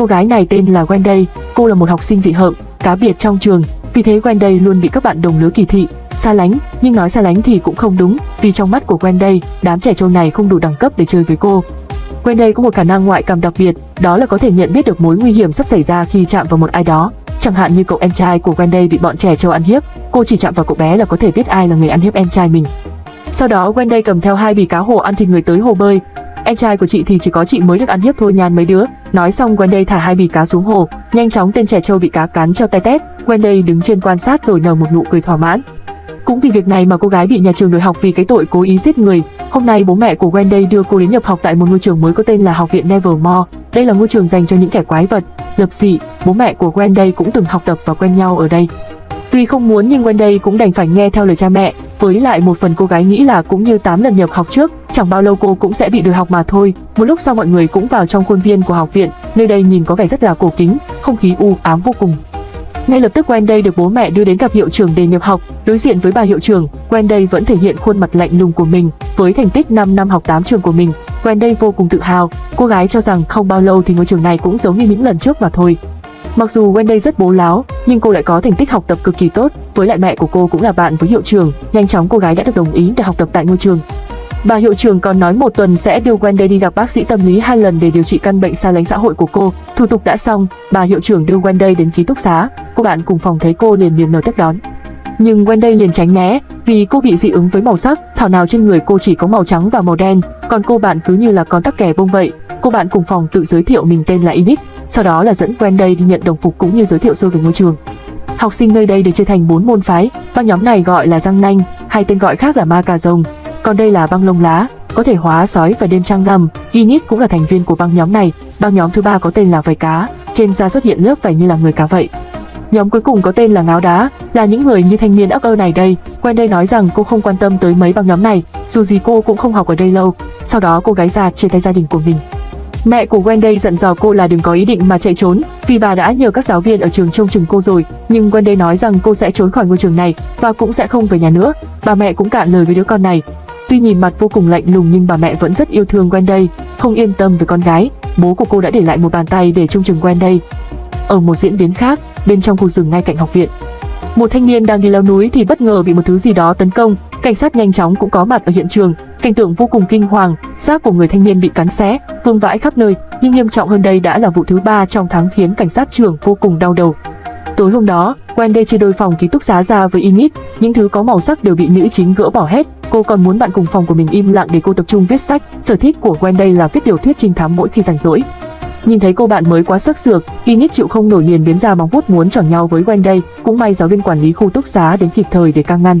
Cô gái này tên là Wendy, cô là một học sinh dị hợm, cá biệt trong trường, vì thế Wendy luôn bị các bạn đồng lứa kỳ thị, xa lánh, nhưng nói xa lánh thì cũng không đúng, vì trong mắt của Wendy, đám trẻ trâu này không đủ đẳng cấp để chơi với cô. Wendy có một khả năng ngoại cảm đặc biệt, đó là có thể nhận biết được mối nguy hiểm sắp xảy ra khi chạm vào một ai đó. Chẳng hạn như cậu em trai của Wendy bị bọn trẻ trâu ăn hiếp, cô chỉ chạm vào cậu bé là có thể biết ai là người ăn hiếp em trai mình. Sau đó Wendy cầm theo hai bì cá hồ ăn thịt người tới hồ bơi. Em trai của chị thì chỉ có chị mới được ăn hiếp thôi nhàn mấy đứa. Nói xong Wendy thả hai bì cá xuống hồ, nhanh chóng tên trẻ trâu bị cá cắn cho tay tét. Wendy đứng trên quan sát rồi nở một nụ cười thỏa mãn. Cũng vì việc này mà cô gái bị nhà trường đuổi học vì cái tội cố ý giết người. Hôm nay bố mẹ của Wendy đưa cô đến nhập học tại một ngôi trường mới có tên là Học viện Nevermore. Đây là ngôi trường dành cho những kẻ quái vật, lập dị. Bố mẹ của Wendy cũng từng học tập và quen nhau ở đây. Tuy không muốn nhưng Wendy cũng đành phải nghe theo lời cha mẹ, với lại một phần cô gái nghĩ là cũng như 8 lần nhập học trước, chẳng bao lâu cô cũng sẽ bị đuổi học mà thôi. Một lúc sau mọi người cũng vào trong khuôn viên của học viện, nơi đây nhìn có vẻ rất là cổ kính, không khí u ám vô cùng. Ngay lập tức Wendy được bố mẹ đưa đến gặp hiệu trưởng để nhập học. Đối diện với bà hiệu trưởng, Wendy vẫn thể hiện khuôn mặt lạnh lùng của mình. Với thành tích 5 năm học 8 trường của mình, Wendy vô cùng tự hào. Cô gái cho rằng không bao lâu thì ngôi trường này cũng giống như những lần trước mà thôi. Mặc dù Wendy rất bố láo, nhưng cô lại có thành tích học tập cực kỳ tốt. Với lại mẹ của cô cũng là bạn với hiệu trưởng, nhanh chóng cô gái đã được đồng ý để học tập tại ngôi trường. Bà hiệu trưởng còn nói một tuần sẽ đưa Wendy đi gặp bác sĩ tâm lý hai lần để điều trị căn bệnh xa lánh xã hội của cô. Thủ tục đã xong, bà hiệu trưởng đưa Wendy đến ký túc xá. Cô bạn cùng phòng thấy cô liền niềm nở tiếp đón. Nhưng Wendy liền tránh né, vì cô bị dị ứng với màu sắc, thảo nào trên người cô chỉ có màu trắng và màu đen, còn cô bạn cứ như là con tắc kè bông vậy. Cô bạn cùng phòng tự giới thiệu mình tên là Init, sau đó là dẫn Wendy đi nhận đồng phục cũng như giới thiệu sơ về ngôi trường. Học sinh nơi đây được chia thành 4 môn phái, và nhóm này gọi là răng nanh, hay tên gọi khác là ma cà rồng, còn đây là băng lông lá, có thể hóa sói và đêm trăng ngầm. Init cũng là thành viên của băng nhóm này. Băng nhóm thứ ba có tên là vảy cá, trên da xuất hiện lớp vảy như là người cá vậy. Nhóm cuối cùng có tên là ngáo đá, là những người như thanh niên ấp ơ này đây. Quen đây nói rằng cô không quan tâm tới mấy băng nhóm này, dù gì cô cũng không học ở đây lâu. Sau đó cô gái già chia tay gia đình của mình. Mẹ của Wendy dặn dò cô là đừng có ý định mà chạy trốn, vì bà đã nhờ các giáo viên ở trường trông chừng cô rồi, nhưng Wendy nói rằng cô sẽ trốn khỏi ngôi trường này và cũng sẽ không về nhà nữa. Bà mẹ cũng cạn lời với đứa con này. Tuy nhìn mặt vô cùng lạnh lùng nhưng bà mẹ vẫn rất yêu thương Wendy, không yên tâm về con gái. Bố của cô đã để lại một bàn tay để trông chừng Wendy. Ở một diễn biến khác, bên trong khu rừng ngay cạnh học viện, một thanh niên đang đi leo núi thì bất ngờ bị một thứ gì đó tấn công. Cảnh sát nhanh chóng cũng có mặt ở hiện trường, cảnh tượng vô cùng kinh hoàng, xác của người thanh niên bị cắn xé, vương vãi khắp nơi. Nhưng nghiêm trọng hơn đây đã là vụ thứ ba trong tháng khiến cảnh sát trưởng vô cùng đau đầu. Tối hôm đó, Wendy chia đôi phòng ký túc xá ra với Init, những thứ có màu sắc đều bị nữ chính gỡ bỏ hết. Cô còn muốn bạn cùng phòng của mình im lặng để cô tập trung viết sách. Sở thích của Wendy là viết tiểu thuyết trinh thám mỗi khi rảnh rỗi. Nhìn thấy cô bạn mới quá sức sược, Init chịu không nổi liền biến ra móng vuốt muốn chỏng nhau với Wendy, cũng may giáo viên quản lý khu túc xá đến kịp thời để can ngăn.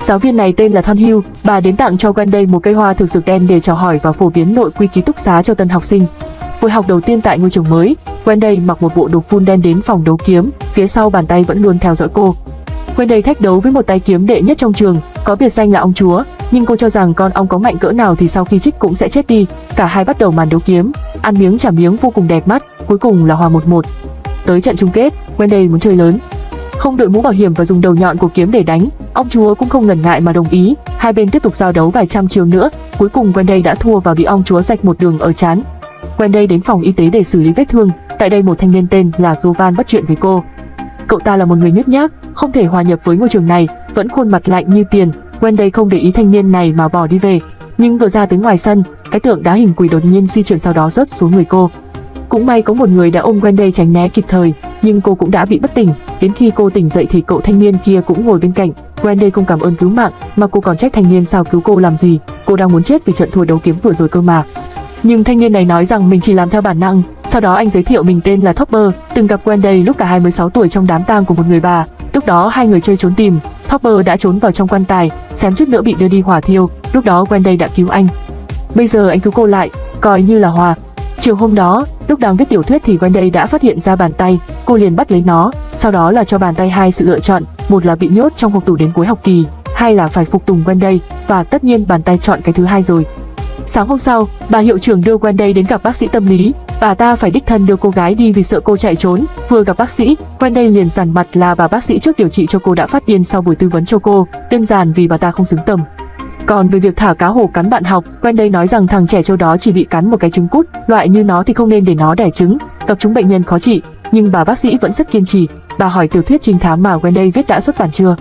Giáo viên này tên là Thon Hill, bà đến tặng cho Wendy một cây hoa thực dược đen để chào hỏi và phổ biến nội quy ký túc xá cho tân học sinh. Buổi học đầu tiên tại ngôi trường mới, Wendy mặc một bộ đồ full đen đến phòng đấu kiếm, phía sau bàn tay vẫn luôn theo dõi cô. Wendy thách đấu với một tay kiếm đệ nhất trong trường, có biệt danh là ông chúa, nhưng cô cho rằng con ong có mạnh cỡ nào thì sau khi trích cũng sẽ chết đi. Cả hai bắt đầu màn đấu kiếm, ăn miếng trả miếng vô cùng đẹp mắt, cuối cùng là hòa 1-1. Tới trận chung kết, Wendy muốn chơi lớn. Không đội mũ bảo hiểm và dùng đầu nhọn của kiếm để đánh, ông chúa cũng không ngần ngại mà đồng ý. Hai bên tiếp tục giao đấu vài trăm chiều nữa, cuối cùng Wendy đã thua và bị ông chúa rạch một đường ở chán. Wendy đến phòng y tế để xử lý vết thương. Tại đây một thanh niên tên là Govan bắt chuyện với cô. Cậu ta là một người nhút nhát, không thể hòa nhập với ngôi trường này, vẫn khuôn mặt lạnh như tiền. Wendy không để ý thanh niên này mà bỏ đi về, nhưng vừa ra tới ngoài sân, cái tượng đá hình quỷ đột nhiên di chuyển sau đó rớt xuống người cô. Cũng may có một người đã ôm Wendy tránh né kịp thời, nhưng cô cũng đã bị bất tỉnh. Đến khi cô tỉnh dậy thì cậu thanh niên kia cũng ngồi bên cạnh. Wendy không cảm ơn cứu mạng, mà cô còn trách thanh niên sao cứu cô làm gì. Cô đang muốn chết vì trận thua đấu kiếm vừa rồi cơ mà. Nhưng thanh niên này nói rằng mình chỉ làm theo bản năng. Sau đó anh giới thiệu mình tên là Topper, từng gặp Wendy lúc cả hai mới 6 tuổi trong đám tang của một người bà. Lúc đó hai người chơi trốn tìm, Topper đã trốn vào trong quan tài, xém chút nữa bị đưa đi hỏa thiêu. Lúc đó Wendy đã cứu anh. Bây giờ anh cứu cô lại, coi như là hòa. Chiều hôm đó, lúc đang viết tiểu thuyết thì Wendy đã phát hiện ra bàn tay, cô liền bắt lấy nó, sau đó là cho bàn tay hai sự lựa chọn, một là bị nhốt trong hộp tủ đến cuối học kỳ, hai là phải phục tùng Wendy, và tất nhiên bàn tay chọn cái thứ hai rồi. Sáng hôm sau, bà hiệu trưởng đưa Wendy đến gặp bác sĩ tâm lý. Bà ta phải đích thân đưa cô gái đi vì sợ cô chạy trốn. Vừa gặp bác sĩ, Wendy liền dằn mặt là bà bác sĩ trước điều trị cho cô đã phát điên sau buổi tư vấn cho cô, đơn giản vì bà ta không xứng tầm. Còn về việc thả cá hồ cắn bạn học, Wendy nói rằng thằng trẻ châu đó chỉ bị cắn một cái trứng cút, loại như nó thì không nên để nó đẻ trứng, tập chúng bệnh nhân khó trị. Nhưng bà bác sĩ vẫn rất kiên trì. Bà hỏi tiểu thuyết trinh thám mà Wendy viết đã xuất bản chưa.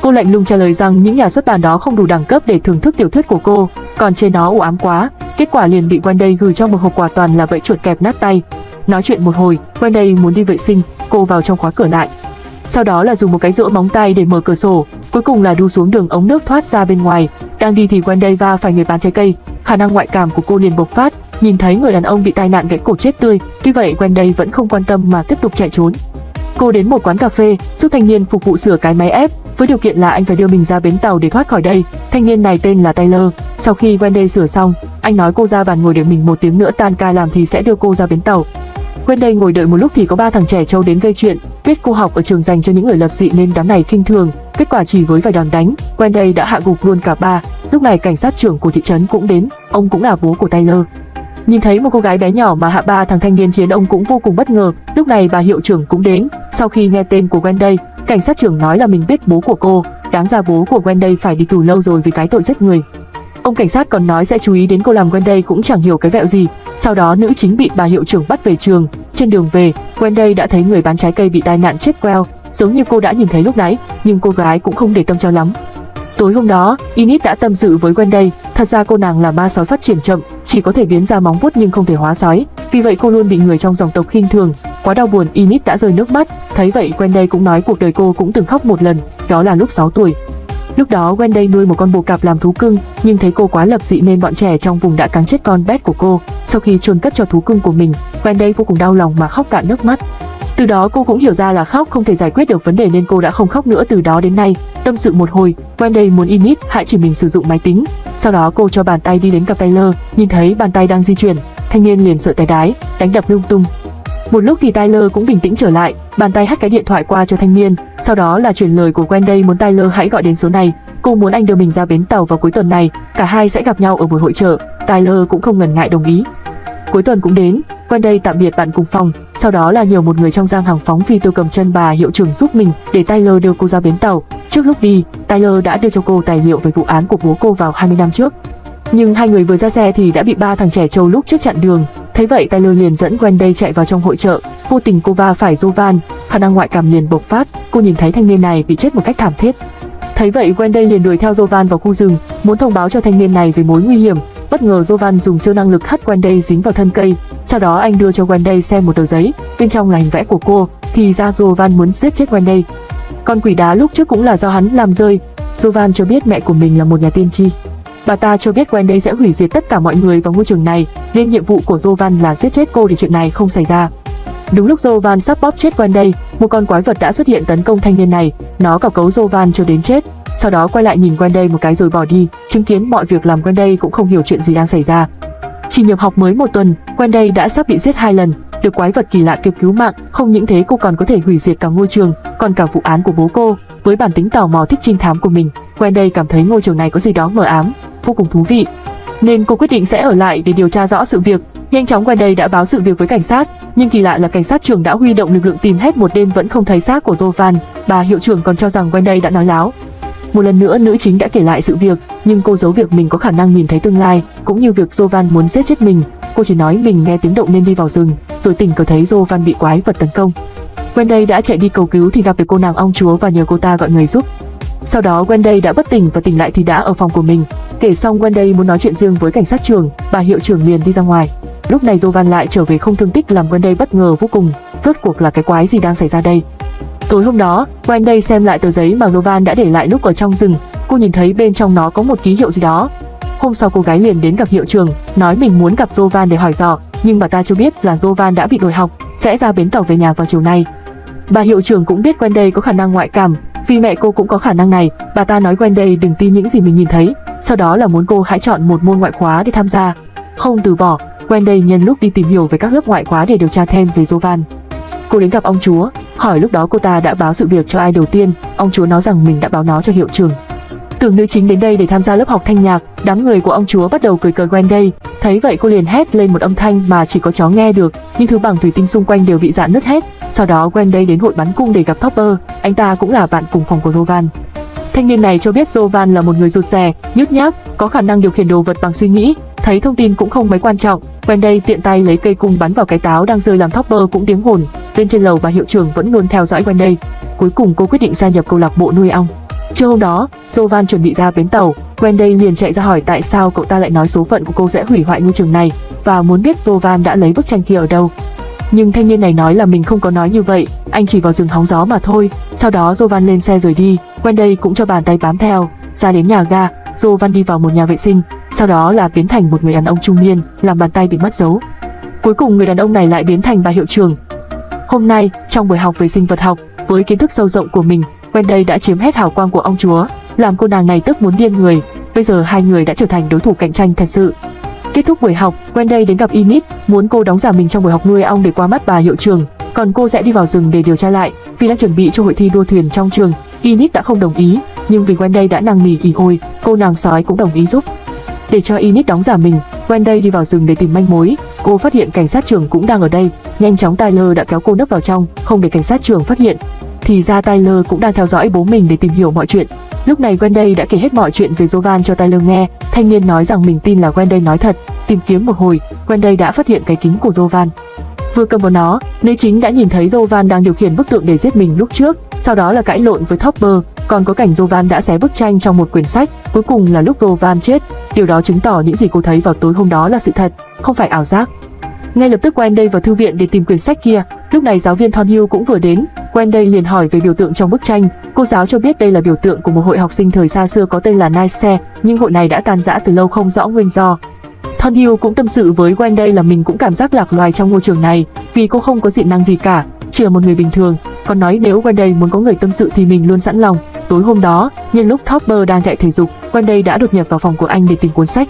Cô lạnh lùng trả lời rằng những nhà xuất bản đó không đủ đẳng cấp để thưởng thức tiểu thuyết của cô, còn trên nó u ám quá. Kết quả liền bị Wendy gửi trong một hộp quà toàn là bẫy chuột kẹp nát tay. Nói chuyện một hồi, Wendy muốn đi vệ sinh, cô vào trong khóa cửa lại. Sau đó là dùng một cái rũa móng tay để mở cửa sổ, cuối cùng là đu xuống đường ống nước thoát ra bên ngoài. Đang đi thì Wendy va phải người bán trái cây, khả năng ngoại cảm của cô liền bộc phát, nhìn thấy người đàn ông bị tai nạn gãy cổ chết tươi. Tuy vậy Wendy vẫn không quan tâm mà tiếp tục chạy trốn. Cô đến một quán cà phê, giúp thanh niên phục vụ sửa cái máy ép, với điều kiện là anh phải đưa mình ra bến tàu để thoát khỏi đây. Thanh niên này tên là Taylor. Sau khi Wendy sửa xong, anh nói cô ra bàn ngồi để mình một tiếng nữa tan ca làm thì sẽ đưa cô ra bến tàu. Wendy ngồi đợi một lúc thì có ba thằng trẻ trâu đến gây chuyện, biết cô học ở trường dành cho những người lập dị nên đám này khinh thường. Kết quả chỉ với vài đòn đánh, Wendy đã hạ gục luôn cả ba. Lúc này cảnh sát trưởng của thị trấn cũng đến, ông cũng là bố của Taylor. Nhìn thấy một cô gái bé nhỏ mà hạ ba thằng thanh niên khiến ông cũng vô cùng bất ngờ. Lúc này bà hiệu trưởng cũng đến. Sau khi nghe tên của Wendy, cảnh sát trưởng nói là mình biết bố của cô. Đáng ra bố của Wendy phải đi tù lâu rồi vì cái tội giết người. Ông cảnh sát còn nói sẽ chú ý đến cô làm Wendy cũng chẳng hiểu cái vẹo gì. Sau đó nữ chính bị bà hiệu trưởng bắt về trường. Trên đường về, Wendy đã thấy người bán trái cây bị tai nạn chết queo, giống như cô đã nhìn thấy lúc nãy, nhưng cô gái cũng không để tâm cho lắm. Tối hôm đó, Init đã tâm sự với Wendy, thật ra cô nàng là ma sói phát triển chậm, chỉ có thể biến ra móng vuốt nhưng không thể hóa sói, vì vậy cô luôn bị người trong dòng tộc khinh thường. Quá đau buồn, Init đã rơi nước mắt, thấy vậy Wendy cũng nói cuộc đời cô cũng từng khóc một lần, đó là lúc 6 tuổi. Lúc đó Wendy nuôi một con bồ cạp làm thú cưng, nhưng thấy cô quá lập dị nên bọn trẻ trong vùng đã cắn chết con bé của cô. Sau khi chôn cất cho thú cưng của mình, Wendy vô cùng đau lòng mà khóc cạn nước mắt. Từ đó cô cũng hiểu ra là khóc không thể giải quyết được vấn đề nên cô đã không khóc nữa từ đó đến nay. Tâm sự một hồi, Wendy muốn Init hãy chỉ mình sử dụng máy tính. Sau đó cô cho bàn tay đi đến gặp Taylor, nhìn thấy bàn tay đang di chuyển, thanh niên liền sợ tay đái, đánh đập lung tung. Một lúc thì Tyler cũng bình tĩnh trở lại, bàn tay hắt cái điện thoại qua cho thanh niên, sau đó là chuyển lời của Wendy muốn Tyler hãy gọi đến số này. Cô muốn anh đưa mình ra bến tàu vào cuối tuần này, cả hai sẽ gặp nhau ở buổi hội chợ. Tyler cũng không ngần ngại đồng ý. Cuối tuần cũng đến, Wendy tạm biệt bạn cùng phòng, sau đó là nhiều một người trong giang hàng phóng phi tiêu cầm chân bà hiệu trưởng giúp mình để Tyler đưa cô ra bến tàu. Trước lúc đi, Tyler đã đưa cho cô tài liệu về vụ án của bố cô vào 20 năm trước. Nhưng hai người vừa ra xe thì đã bị ba thằng trẻ trâu lúc trước chặn đường. Thấy vậy Tyler liền dẫn Wendy chạy vào trong hội chợ. Vô tình cô va phải Jovan, khả năng ngoại cảm liền bộc phát. Cô nhìn thấy thanh niên này bị chết một cách thảm thiết. Thấy vậy Wendy liền đuổi theo Jovan vào khu rừng, muốn thông báo cho thanh niên này về mối nguy hiểm. Bất ngờ Jovan dùng siêu năng lực hất Wendy dính vào thân cây. Sau đó anh đưa cho Wendy xem một tờ giấy, bên trong là hình vẽ của cô. Thì ra Jovan muốn giết chết Wendy. Con quỷ đá lúc trước cũng là do hắn làm rơi. Jovan cho biết mẹ của mình là một nhà tiên tri. Bà ta cho biết Wendy sẽ hủy diệt tất cả mọi người vào ngôi trường này, nên nhiệm vụ của Jovan là giết chết cô để chuyện này không xảy ra. Đúng lúc Jovan sắp bóp chết Wendy, một con quái vật đã xuất hiện tấn công thanh niên này, nó cào cấu Jovan cho đến chết. Sau đó quay lại nhìn Wendy một cái rồi bỏ đi, chứng kiến mọi việc làm Wendy cũng không hiểu chuyện gì đang xảy ra. Chỉ nhập học mới một tuần, Wendy đã sắp bị giết hai lần, được quái vật kỳ lạ kịp cứu mạng, không những thế cô còn có thể hủy diệt cả ngôi trường, còn cả vụ án của bố cô. Với bản tính tò mò thích trinh thám của mình, Wendy cảm thấy ngôi trường này có gì đó mờ ám, vô cùng thú vị. Nên cô quyết định sẽ ở lại để điều tra rõ sự việc. Nhanh chóng Wendy đã báo sự việc với cảnh sát, nhưng kỳ lạ là cảnh sát trưởng đã huy động lực lượng tìm hết một đêm vẫn không thấy xác của Jovan. Bà hiệu trưởng còn cho rằng Wendy đã nói láo. Một lần nữa nữ chính đã kể lại sự việc, nhưng cô giấu việc mình có khả năng nhìn thấy tương lai, cũng như việc Jovan muốn giết chết mình. Cô chỉ nói mình nghe tiếng động nên đi vào rừng, rồi tình cờ thấy Jovan bị quái vật tấn công. Wendy đã chạy đi cầu cứu thì gặp được cô nàng ong chúa và nhờ cô ta gọi người giúp. Sau đó Wendy đã bất tỉnh và tỉnh lại thì đã ở phòng của mình. Kể xong Wendy muốn nói chuyện riêng với cảnh sát trưởng, bà hiệu trưởng liền đi ra ngoài. Lúc này Dovan lại trở về không thương tích làm Wendy bất ngờ vô cùng. Rốt cuộc là cái quái gì đang xảy ra đây? Tối hôm đó, Wendy xem lại tờ giấy mà Novan đã để lại lúc ở trong rừng. Cô nhìn thấy bên trong nó có một ký hiệu gì đó. Hôm sau cô gái liền đến gặp hiệu trưởng, nói mình muốn gặp Novan để hỏi dò, nhưng bà ta chưa biết là Novan đã bị đổi học, sẽ ra bến tàu về nhà vào chiều nay. Bà hiệu trưởng cũng biết Wendy có khả năng ngoại cảm, vì mẹ cô cũng có khả năng này, bà ta nói Wendy đừng tin những gì mình nhìn thấy, sau đó là muốn cô hãy chọn một môn ngoại khóa để tham gia. Không từ bỏ, Wendy nhân lúc đi tìm hiểu về các lớp ngoại khóa để điều tra thêm về Jovan. Cô đến gặp ông chúa, hỏi lúc đó cô ta đã báo sự việc cho ai đầu tiên, ông chúa nói rằng mình đã báo nó cho hiệu trưởng. Tưởng nữ chính đến đây để tham gia lớp học thanh nhạc, đám người của ông chúa bắt đầu cười cợt Wendy, thấy vậy cô liền hét lên một âm thanh mà chỉ có chó nghe được, nhưng thứ bằng thủy tinh xung quanh đều bị dạn nứt hết. Sau đó Wendy đến hội bắn cung để gặp Topper, anh ta cũng là bạn cùng phòng của Rovan. Thanh niên này cho biết Jovan là một người rụt rè, nhút nhát, có khả năng điều khiển đồ vật bằng suy nghĩ, thấy thông tin cũng không mấy quan trọng. Wendy tiện tay lấy cây cung bắn vào cái táo đang rơi làm Topper cũng tiếng hồn. Bên trên lầu và hiệu trưởng vẫn luôn theo dõi quanh đây. Cuối cùng cô quyết định gia nhập câu lạc bộ nuôi ong. Trưa hôm đó, Jovan chuẩn bị ra bến tàu, Wendy liền chạy ra hỏi tại sao cậu ta lại nói số phận của cô sẽ hủy hoại ngôi trường này và muốn biết Jovan đã lấy bức tranh kia ở đâu. Nhưng thanh niên này nói là mình không có nói như vậy, anh chỉ vào rừng hóng gió mà thôi. Sau đó Jovan lên xe rời đi, Wendy cũng cho bàn tay bám theo, ra đến nhà ga, Jovan đi vào một nhà vệ sinh, sau đó là biến thành một người đàn ông trung niên, làm bàn tay bị mất dấu. Cuối cùng người đàn ông này lại biến thành bà hiệu trưởng. Hôm nay, trong buổi học về sinh vật học, với kiến thức sâu rộng của mình, Wendy đã chiếm hết hào quang của ông chúa, làm cô nàng này tức muốn điên người. Bây giờ hai người đã trở thành đối thủ cạnh tranh thật sự. Kết thúc buổi học, Wendy đến gặp Init, muốn cô đóng giả mình trong buổi học nuôi ong để qua mắt bà hiệu trường, còn cô sẽ đi vào rừng để điều tra lại, vì đang chuẩn bị cho hội thi đua thuyền trong trường. Init đã không đồng ý, nhưng vì Wendy đã năn nỉ ỉ ôi, cô nàng sói cũng đồng ý giúp. Để cho Init đóng giả mình, Wendy đi vào rừng để tìm manh mối. Cô phát hiện cảnh sát trưởng cũng đang ở đây. Nhanh chóng Tyler đã kéo cô nấp vào trong, không để cảnh sát trưởng phát hiện. Thì ra Tyler cũng đang theo dõi bố mình để tìm hiểu mọi chuyện. Lúc này Wendy đã kể hết mọi chuyện về Jovan cho Tyler nghe. Thanh niên nói rằng mình tin là Wendy nói thật. Tìm kiếm một hồi, Wendy đã phát hiện cái kính của Jovan. Vừa cầm vào nó, nữ chính đã nhìn thấy Jovan đang điều khiển bức tượng để giết mình lúc trước. Sau đó là cãi lộn với Topper, còn có cảnh Jovan đã xé bức tranh trong một quyển sách. Cuối cùng là lúc Jovan chết. Điều đó chứng tỏ những gì cô thấy vào tối hôm đó là sự thật, không phải ảo giác. Ngay lập tức Wendy vào thư viện để tìm quyển sách kia. Lúc này giáo viên Thornhill cũng vừa đến. Wendy liền hỏi về biểu tượng trong bức tranh. Cô giáo cho biết đây là biểu tượng của một hội học sinh thời xa xưa có tên là Nice, nhưng hội này đã tan rã từ lâu không rõ nguyên do. Thornhill cũng tâm sự với Wendy là mình cũng cảm giác lạc loài trong ngôi trường này, vì cô không có dị năng gì cả, chỉ là một người bình thường. Còn nói nếu Wendy muốn có người tâm sự thì mình luôn sẵn lòng. Tối hôm đó, nhân lúc Topper đang chạy thể dục, Wendy đã đột nhập vào phòng của anh để tìm cuốn sách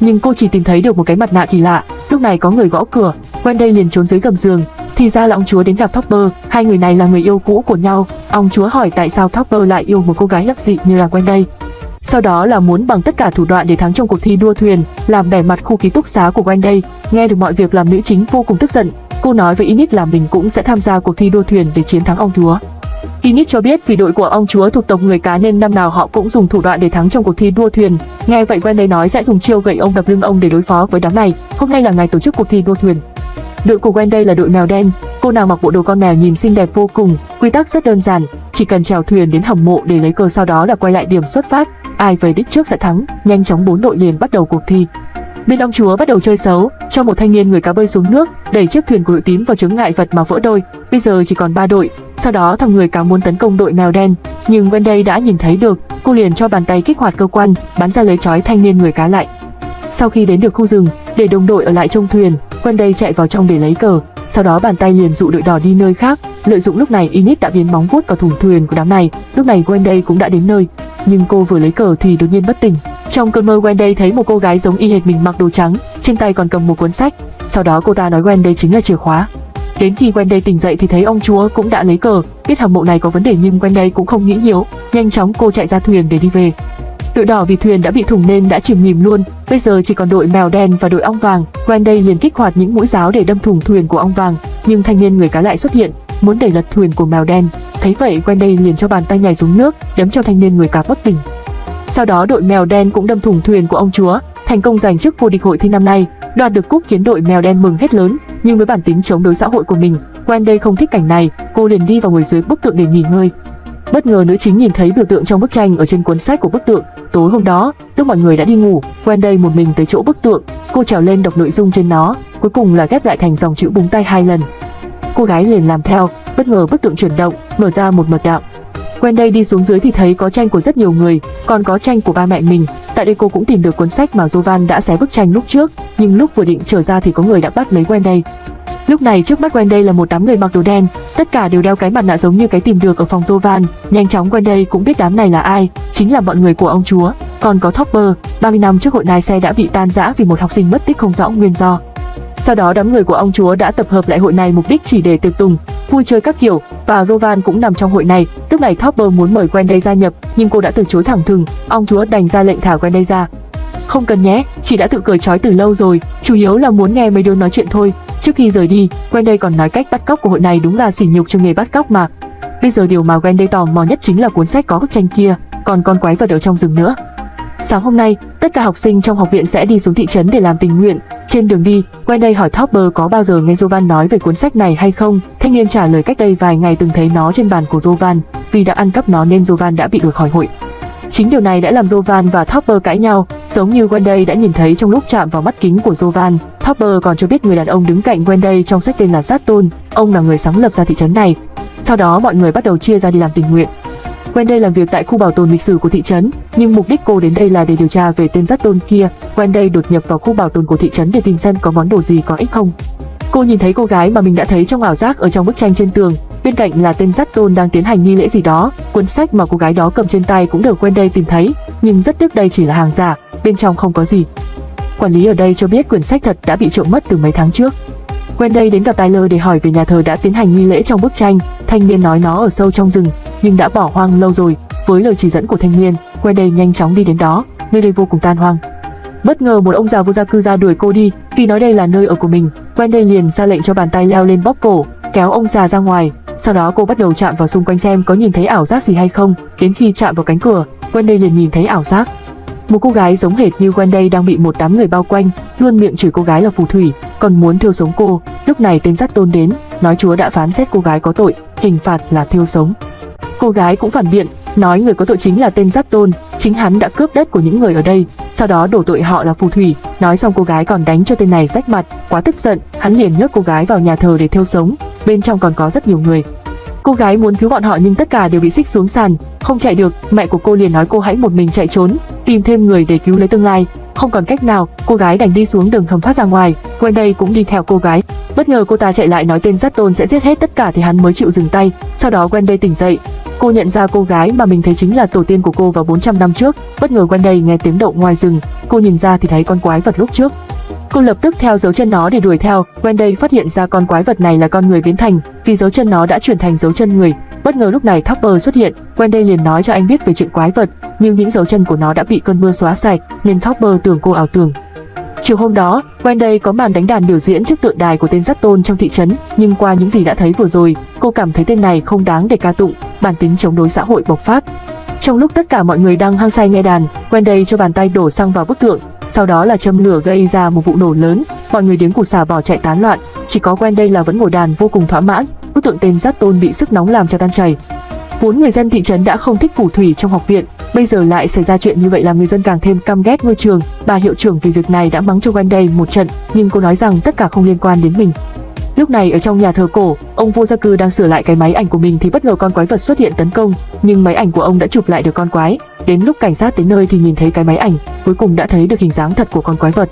nhưng cô chỉ tìm thấy được một cái mặt nạ kỳ lạ. Lúc này có người gõ cửa, Wendy liền trốn dưới gầm giường. Thì ra là ông chúa đến gặp Topper, hai người này là người yêu cũ của nhau. Ông chúa hỏi tại sao Topper lại yêu một cô gái lập dị như là Wendy. Sau đó là muốn bằng tất cả thủ đoạn để thắng trong cuộc thi đua thuyền, làm bẻ mặt khu ký túc xá của Wendy. Nghe được mọi việc làm nữ chính vô cùng tức giận. Cô nói với Init là mình cũng sẽ tham gia cuộc thi đua thuyền để chiến thắng ông chúa. Init cho biết vì đội của ông chúa thuộc tộc người cá nên năm nào họ cũng dùng thủ đoạn để thắng trong cuộc thi đua thuyền. Nghe vậy Wendy nói sẽ dùng chiêu gậy ông đập lưng ông để đối phó với đám này. Hôm nay là ngày tổ chức cuộc thi đua thuyền. Đội của Wendy là đội mèo đen. Cô nàng mặc bộ đồ con mèo nhìn xinh đẹp vô cùng. Quy tắc rất đơn giản, chỉ cần chèo thuyền đến hầm mộ để lấy cờ sau đó là quay lại điểm xuất phát. Ai về đích trước sẽ thắng. Nhanh chóng bốn đội liền bắt đầu cuộc thi. Bên ông chúa bắt đầu chơi xấu, cho một thanh niên người cá bơi xuống nước, đẩy chiếc thuyền của đội tím vào chướng ngại vật mà vỡ đôi. Bây giờ chỉ còn ba đội. Sau đó thằng người cá muốn tấn công đội mèo đen, nhưng Wendy đã nhìn thấy được, cô liền cho bàn tay kích hoạt cơ quan, bắn ra lấy trói thanh niên người cá lại. Sau khi đến được khu rừng, để đồng đội ở lại trong thuyền, Wendy chạy vào trong để lấy cờ. Sau đó bàn tay liền dụ đội đỏ đi nơi khác. Lợi dụng lúc này Init đã biến móng vuốt vào thùng thuyền của đám này. Lúc này Wendy cũng đã đến nơi, nhưng cô vừa lấy cờ thì đột nhiên bất tỉnh. Trong cơn mơ Wendy thấy một cô gái giống y hệt mình mặc đồ trắng, trên tay còn cầm một cuốn sách. Sau đó cô ta nói Wendy chính là chìa khóa. Đến khi Wendy tỉnh dậy thì thấy ông chúa cũng đã lấy cờ, biết hầm mộ này có vấn đề nhưng Wendy cũng không nghĩ nhiều, nhanh chóng cô chạy ra thuyền để đi về. Đội đỏ vì thuyền đã bị thủng nên đã chìm nghỉm luôn, bây giờ chỉ còn đội mèo đen và đội ong vàng. Wendy liền kích hoạt những mũi giáo để đâm thủng thuyền của ong vàng, nhưng thanh niên người cá lại xuất hiện, muốn đẩy lật thuyền của mèo đen. Thấy vậy Wendy liền cho bàn tay nhảy xuống nước, đấm cho thanh niên người cá bất tỉnh. Sau đó đội mèo đen cũng đâm thủng thuyền của ông chúa, thành công giành chức vô địch hội thi năm nay, đoạt được cúp khiến đội mèo đen mừng hết lớn. Nhưng với bản tính chống đối xã hội của mình, Wendy không thích cảnh này, cô liền đi vào ngồi dưới bức tượng để nghỉ ngơi. Bất ngờ nữ chính nhìn thấy biểu tượng trong bức tranh ở trên cuốn sách của bức tượng. Tối hôm đó, lúc mọi người đã đi ngủ, Wendy một mình tới chỗ bức tượng, cô trèo lên đọc nội dung trên nó, cuối cùng là ghép lại thành dòng chữ búng tay hai lần. Cô gái liền làm theo, bất ngờ bức tượng chuyển động, mở ra một mật đạo. Wendy đi xuống dưới thì thấy có tranh của rất nhiều người, còn có tranh của ba mẹ mình. Tại đây cô cũng tìm được cuốn sách mà Jovan đã xé bức tranh lúc trước, nhưng lúc vừa định trở ra thì có người đã bắt lấy Wendy. Lúc này trước mắt Wendy là một đám người mặc đồ đen, tất cả đều đeo cái mặt nạ giống như cái tìm được ở phòng Jovan. Nhanh chóng Wendy cũng biết đám này là ai, chính là bọn người của ông chúa. Còn có Topper, 30 năm trước hội nai xe đã bị tan rã vì một học sinh mất tích không rõ nguyên do. Sau đó đám người của ông chúa đã tập hợp lại hội này mục đích chỉ để tiệc tùng, vui chơi các kiểu, và Rovan cũng nằm trong hội này. Lúc này Topper muốn mời Wendy gia nhập, nhưng cô đã từ chối thẳng thừng. Ông chúa đành ra lệnh thả Wendy ra. Không cần nhé, chị đã tự cởi trói từ lâu rồi, chủ yếu là muốn nghe mấy đứa nói chuyện thôi. Trước khi rời đi, Wendy còn nói cách bắt cóc của hội này đúng là sỉ nhục cho nghề bắt cóc mà. Bây giờ điều mà Wendy tò mò nhất chính là cuốn sách có bức tranh kia, còn con quái vật ở trong rừng nữa. Sáng hôm nay, tất cả học sinh trong học viện sẽ đi xuống thị trấn để làm tình nguyện. Trên đường đi, Wendy hỏi Topper có bao giờ nghe Jovan nói về cuốn sách này hay không. Thanh niên trả lời cách đây vài ngày từng thấy nó trên bàn của Jovan. Vì đã ăn cắp nó nên Jovan đã bị đuổi khỏi hội. Chính điều này đã làm Jovan và Topper cãi nhau, giống như Wendy đã nhìn thấy trong lúc chạm vào mắt kính của Jovan. Topper còn cho biết người đàn ông đứng cạnh Wendy trong sách tên là Satton, ông là người sáng lập ra thị trấn này. Sau đó mọi người bắt đầu chia ra đi làm tình nguyện. Wendy làm việc tại khu bảo tồn lịch sử của thị trấn, nhưng mục đích cô đến đây là để điều tra về tên rắt tôn kia. Wendy đột nhập vào khu bảo tồn của thị trấn để tìm xem có món đồ gì có ích không. Cô nhìn thấy cô gái mà mình đã thấy trong ảo giác ở trong bức tranh trên tường, bên cạnh là tên rắt tôn đang tiến hành nghi lễ gì đó. Cuốn sách mà cô gái đó cầm trên tay cũng được Wendy tìm thấy, nhưng rất tiếc đây chỉ là hàng giả, bên trong không có gì. Quản lý ở đây cho biết quyển sách thật đã bị trộm mất từ mấy tháng trước. Wendy đến gặp Tyler để hỏi về nhà thờ đã tiến hành nghi lễ trong bức tranh. Thanh niên nói nó ở sâu trong rừng, nhưng đã bỏ hoang lâu rồi. Với lời chỉ dẫn của thanh niên, Wendy nhanh chóng đi đến đó, nơi đây vô cùng tan hoang. Bất ngờ một ông già vô gia cư ra đuổi cô đi, khi nói đây là nơi ở của mình. Wendy liền ra lệnh cho bàn tay leo lên bóp cổ, kéo ông già ra ngoài. Sau đó cô bắt đầu chạm vào xung quanh xem có nhìn thấy ảo giác gì hay không. Đến khi chạm vào cánh cửa, Wendy liền nhìn thấy ảo giác. Một cô gái giống hệt như Wendy đang bị một đám người bao quanh, luôn miệng chửi cô gái là phù thủy, còn muốn thiêu sống cô. Lúc này tên giác tôn đến, nói chúa đã phán xét cô gái có tội, hình phạt là thiêu sống. Cô gái cũng phản biện, nói người có tội chính là tên giác tôn, chính hắn đã cướp đất của những người ở đây, sau đó đổ tội họ là phù thủy. Nói xong cô gái còn đánh cho tên này rách mặt, quá tức giận, hắn liền nhấc cô gái vào nhà thờ để thiêu sống. Bên trong còn có rất nhiều người, Cô gái muốn cứu bọn họ nhưng tất cả đều bị xích xuống sàn, không chạy được, mẹ của cô liền nói cô hãy một mình chạy trốn, tìm thêm người để cứu lấy tương lai. Không còn cách nào, cô gái đành đi xuống đường hầm thoát ra ngoài. Wendy cũng đi theo cô gái. Bất ngờ cô ta chạy lại nói tên rất tôn sẽ giết hết tất cả thì hắn mới chịu dừng tay. Sau đó Wendy tỉnh dậy. Cô nhận ra cô gái mà mình thấy chính là tổ tiên của cô vào 400 năm trước. Bất ngờ Wendy nghe tiếng động ngoài rừng. Cô nhìn ra thì thấy con quái vật lúc trước. Cô lập tức theo dấu chân nó để đuổi theo. Wendy phát hiện ra con quái vật này là con người biến thành, vì dấu chân nó đã chuyển thành dấu chân người. Bất ngờ lúc này Topper xuất hiện, Wendy liền nói cho anh biết về chuyện quái vật, nhưng những dấu chân của nó đã bị cơn mưa xóa sạch, nên Topper tưởng cô ảo tưởng. Chiều hôm đó, Wendy có màn đánh đàn biểu diễn trước tượng đài của tên rất tôn trong thị trấn, nhưng qua những gì đã thấy vừa rồi, cô cảm thấy tên này không đáng để ca tụng, bản tính chống đối xã hội bộc phát. Trong lúc tất cả mọi người đang hăng say nghe đàn, Wendy cho bàn tay đổ xăng vào bức tượng, sau đó là châm lửa gây ra một vụ nổ lớn, mọi người điếng củ xả bỏ chạy tán loạn, chỉ có Wendy là vẫn ngồi đàn vô cùng thỏa mãn, bức tượng tên Giác Tôn bị sức nóng làm cho tan chảy. Vốn người dân thị trấn đã không thích phù thủy trong học viện, bây giờ lại xảy ra chuyện như vậy làm người dân càng thêm căm ghét ngôi trường. Bà hiệu trưởng vì việc này đã mắng cho Wendy một trận, nhưng cô nói rằng tất cả không liên quan đến mình. Lúc này ở trong nhà thờ cổ, ông vua gia cư đang sửa lại cái máy ảnh của mình thì bất ngờ con quái vật xuất hiện tấn công, nhưng máy ảnh của ông đã chụp lại được con quái. Đến lúc cảnh sát đến nơi thì nhìn thấy cái máy ảnh, cuối cùng đã thấy được hình dáng thật của con quái vật.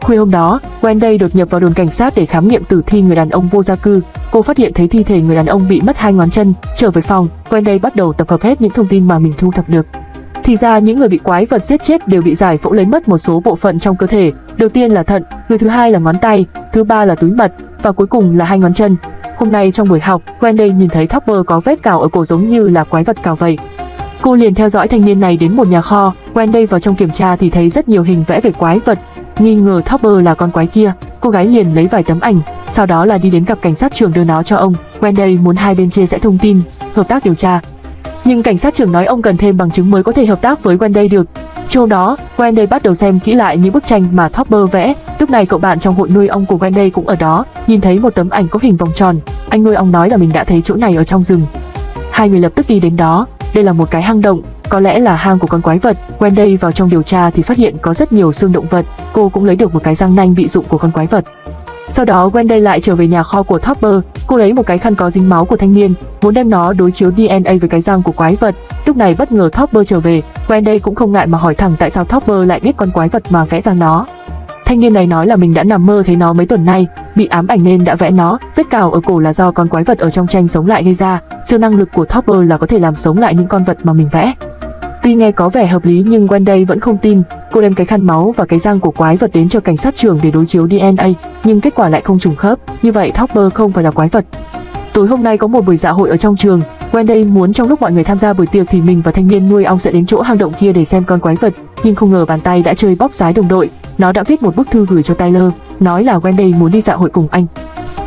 Khuya hôm đó, Wendy đột nhập vào đồn cảnh sát để khám nghiệm tử thi người đàn ông vô gia cư. Cô phát hiện thấy thi thể người đàn ông bị mất hai ngón chân. Trở về phòng, Wendy bắt đầu tập hợp hết những thông tin mà mình thu thập được. Thì ra những người bị quái vật giết chết đều bị giải phẫu lấy mất một số bộ phận trong cơ thể. Đầu tiên là thận, người thứ hai là ngón tay, thứ ba là túi mật và cuối cùng là hai ngón chân. Hôm nay trong buổi học, Wendy nhìn thấy Topper có vết cào ở cổ giống như là quái vật cào vậy. Cô liền theo dõi thanh niên này đến một nhà kho, Wendy vào trong kiểm tra thì thấy rất nhiều hình vẽ về quái vật, nghi ngờ Topper là con quái kia. Cô gái liền lấy vài tấm ảnh, sau đó là đi đến gặp cảnh sát trưởng đưa nó cho ông. Wendy muốn hai bên chia sẻ thông tin, hợp tác điều tra. Nhưng cảnh sát trưởng nói ông cần thêm bằng chứng mới có thể hợp tác với Wendy được châu đó, Wendy bắt đầu xem kỹ lại những bức tranh mà Topper vẽ. Lúc này cậu bạn trong hội nuôi ong của Wendy cũng ở đó, nhìn thấy một tấm ảnh có hình vòng tròn. Anh nuôi ong nói là mình đã thấy chỗ này ở trong rừng. Hai người lập tức đi đến đó. Đây là một cái hang động, có lẽ là hang của con quái vật. Wendy vào trong điều tra thì phát hiện có rất nhiều xương động vật. Cô cũng lấy được một cái răng nanh bị dụng của con quái vật. Sau đó Wendy lại trở về nhà kho của Topper, cô lấy một cái khăn có dính máu của thanh niên, muốn đem nó đối chiếu DNA với cái răng của quái vật. Lúc này bất ngờ Topper trở về, Wendy cũng không ngại mà hỏi thẳng tại sao Topper lại biết con quái vật mà vẽ ra nó. Thanh niên này nói là mình đã nằm mơ thấy nó mấy tuần nay, bị ám ảnh nên đã vẽ nó, vết cào ở cổ là do con quái vật ở trong tranh sống lại gây ra, siêu năng lực của Topper là có thể làm sống lại những con vật mà mình vẽ. Tuy nghe có vẻ hợp lý nhưng Wendy vẫn không tin, cô đem cái khăn máu và cái răng của quái vật đến cho cảnh sát trưởng để đối chiếu DNA, nhưng kết quả lại không trùng khớp, như vậy Topper không phải là quái vật. Tối hôm nay có một buổi dạ hội ở trong trường, Wendy muốn trong lúc mọi người tham gia buổi tiệc thì mình và thanh niên nuôi ong sẽ đến chỗ hang động kia để xem con quái vật, nhưng không ngờ bàn tay đã chơi bóp giái đồng đội. nó đã viết một bức thư gửi cho Tyler, nói là Wendy muốn đi dạ hội cùng anh.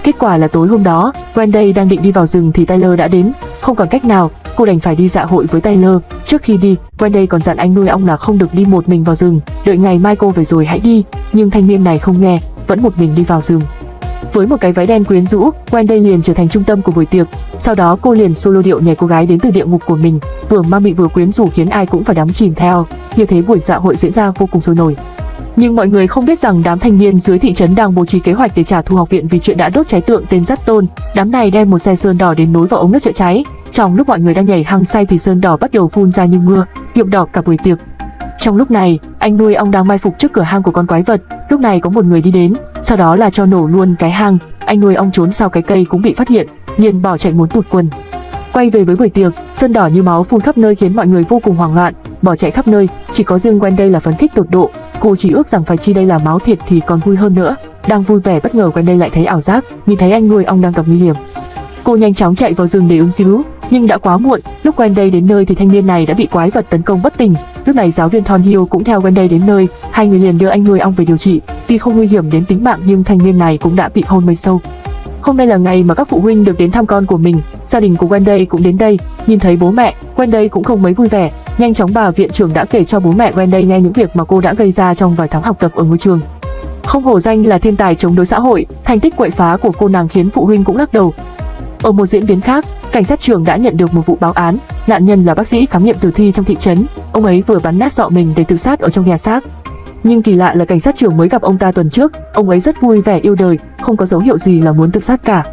Kết quả là tối hôm đó, Wendy đang định đi vào rừng thì Tyler đã đến, không còn cách nào, cô đành phải đi dạ hội với Taylor. Trước khi đi, Wendy còn dặn anh nuôi ong là không được đi một mình vào rừng, đợi ngày mai cô về rồi hãy đi, nhưng thanh niên này không nghe, vẫn một mình đi vào rừng. Với một cái váy đen quyến rũ, Wendy liền trở thành trung tâm của buổi tiệc. Sau đó cô liền solo điệu nhảy cô gái đến từ địa ngục của mình, vừa ma mị vừa quyến rũ khiến ai cũng phải đắm chìm theo. Như thế buổi dạ hội diễn ra vô cùng sôi nổi. Nhưng mọi người không biết rằng đám thanh niên dưới thị trấn đang bố trí kế hoạch để trả thù học viện vì chuyện đã đốt cháy tượng tên Dắt Tôn. Đám này đem một xe sơn đỏ đến nối vào ống nước chữa cháy. Trong lúc mọi người đang nhảy hăng say thì sơn đỏ bắt đầu phun ra như mưa, nhuộm đỏ cả buổi tiệc. Trong lúc này, anh nuôi ong đang mai phục trước cửa hang của con quái vật. Lúc này có một người đi đến, sau đó là cho nổ luôn cái hang. Anh nuôi ong trốn sau cái cây cũng bị phát hiện, liền bỏ chạy muốn tụt quần. Quay về với buổi tiệc, sơn đỏ như máu phun khắp nơi khiến mọi người vô cùng hoảng loạn, bỏ chạy khắp nơi. Chỉ có riêng Gwen đây là phấn khích tột độ. Cô chỉ ước rằng phải chi đây là máu thiệt thì còn vui hơn nữa. Đang vui vẻ bất ngờ Gwen đây lại thấy ảo giác, nhìn thấy anh nuôi ong đang gặp nguy hiểm. Cô nhanh chóng chạy vào rừng để ứng cứu, nhưng đã quá muộn. Lúc Wendy đến nơi thì thanh niên này đã bị quái vật tấn công bất tỉnh. Lúc này giáo viên Thon Hill cũng theo Wendy đến nơi, hai người liền đưa anh nuôi ong về điều trị. Tuy không nguy hiểm đến tính mạng nhưng thanh niên này cũng đã bị hôn mê sâu. Hôm nay là ngày mà các phụ huynh được đến thăm con của mình, gia đình của Wendy cũng đến đây. Nhìn thấy bố mẹ, Wendy cũng không mấy vui vẻ. Nhanh chóng bà viện trưởng đã kể cho bố mẹ Wendy nghe những việc mà cô đã gây ra trong vài tháng học tập ở ngôi trường. Không hổ danh là thiên tài chống đối xã hội, thành tích quậy phá của cô nàng khiến phụ huynh cũng lắc đầu. Ở một diễn biến khác, cảnh sát trường đã nhận được một vụ báo án, nạn nhân là bác sĩ khám nghiệm tử thi trong thị trấn, ông ấy vừa bắn nát sọ mình để tự sát ở trong nhà xác. Nhưng kỳ lạ là cảnh sát trưởng mới gặp ông ta tuần trước, ông ấy rất vui vẻ yêu đời, không có dấu hiệu gì là muốn tự sát cả.